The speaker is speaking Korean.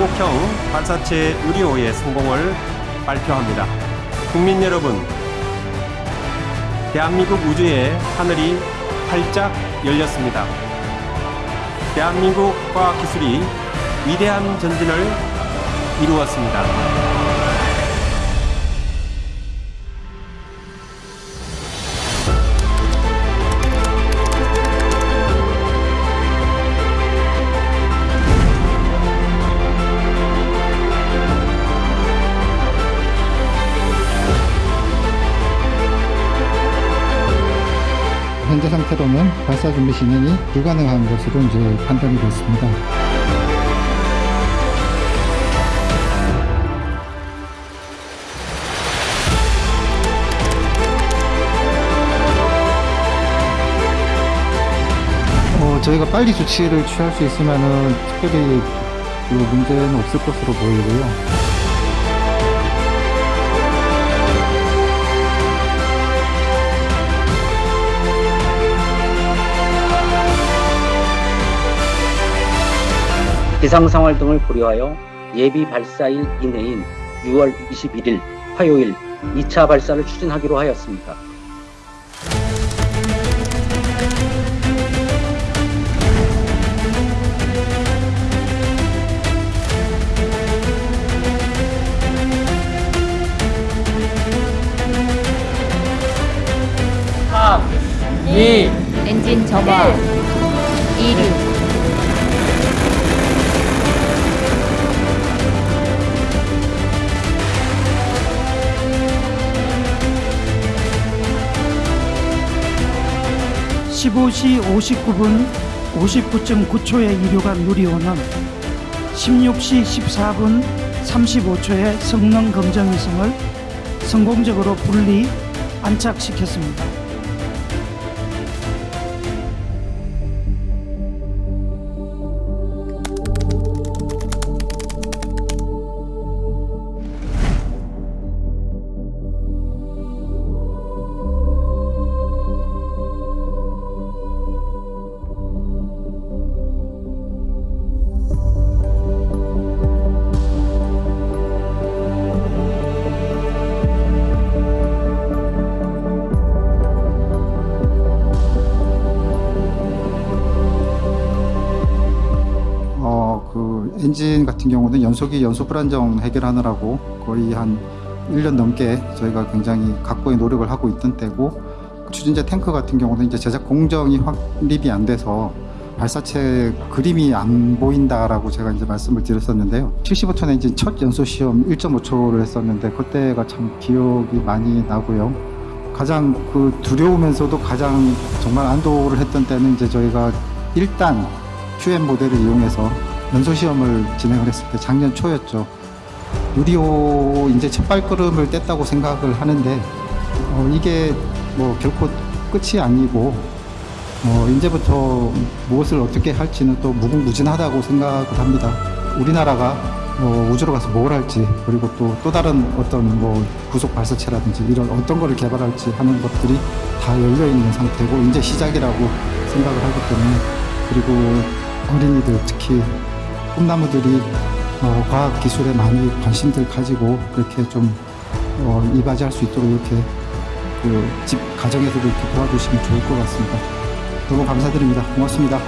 삼성 발사체 누리호의 성공을 발표합니다. 국민 여러분, 대한민국 우주의 하늘이 활짝 열렸습니다. 대한민국 과학기술이 위대한 전진을 이루었습니다. 현재 상태로는 발사 준비 진행이 불가능한 것으로 이제 판단이 됐습니다. 어, 저희가 빨리 조치를 취할 수 있으면은 특별히 그 문제는 없을 것으로 보이고요. 기상 상황 등을 고려하여 예비 발사일 이내인 6월 21일 화요일 2차 발사를 추진하기로 하였습니다. 엔진 점화. 이륙 십오 시 59분 59.9초에 이륙한 누리호는 16시 14분 35초에 성능 검정 위성을 성공적으로 분리 안착시켰습니다. 그 엔진 같은 경우는 연소기 연소 불안정 해결하느라고 거의 한 1년 넘게 저희가 굉장히 각고의 노력을 하고 있던 때고 추진제 탱크 같은 경우는 이제 제작 공정이 확립이 안 돼서 발사체 그림이 안 보인다라고 제가 이제 말씀을 드렸었는데요. 75톤 엔진 첫 연소 시험 1.5초를 했었는데 그때가 참 기억이 많이 나고요. 가장 그 두려우면서도 가장 정말 안도를 했던 때는 이제 저희가 일단 QM 모델을 이용해서 연소 시험을 진행을 했을 때 작년 초였죠. 유리호 이제 첫 발걸음을 뗐다고 생각을 하는데 어, 이게 뭐 결코 끝이 아니고 어, 이제부터 무엇을 어떻게 할지는 또 무궁무진하다고 생각을 합니다. 우리나라가 어, 우주로 가서 뭘 할지 그리고 또 또 다른 어떤 뭐 구속 발사체라든지 이런 어떤 거를 개발할지 하는 것들이 다 열려 있는 상태고 이제 시작이라고 생각을 하기 때문에 그리고 어린이들 특히 꿈나무들이 어, 과학 기술에 많이 관심들 가지고 그렇게 좀 어, 이바지할 수 있도록 이렇게 그 집 가정에서도 이렇게 도와주시면 좋을 것 같습니다. 너무 감사드립니다. 고맙습니다.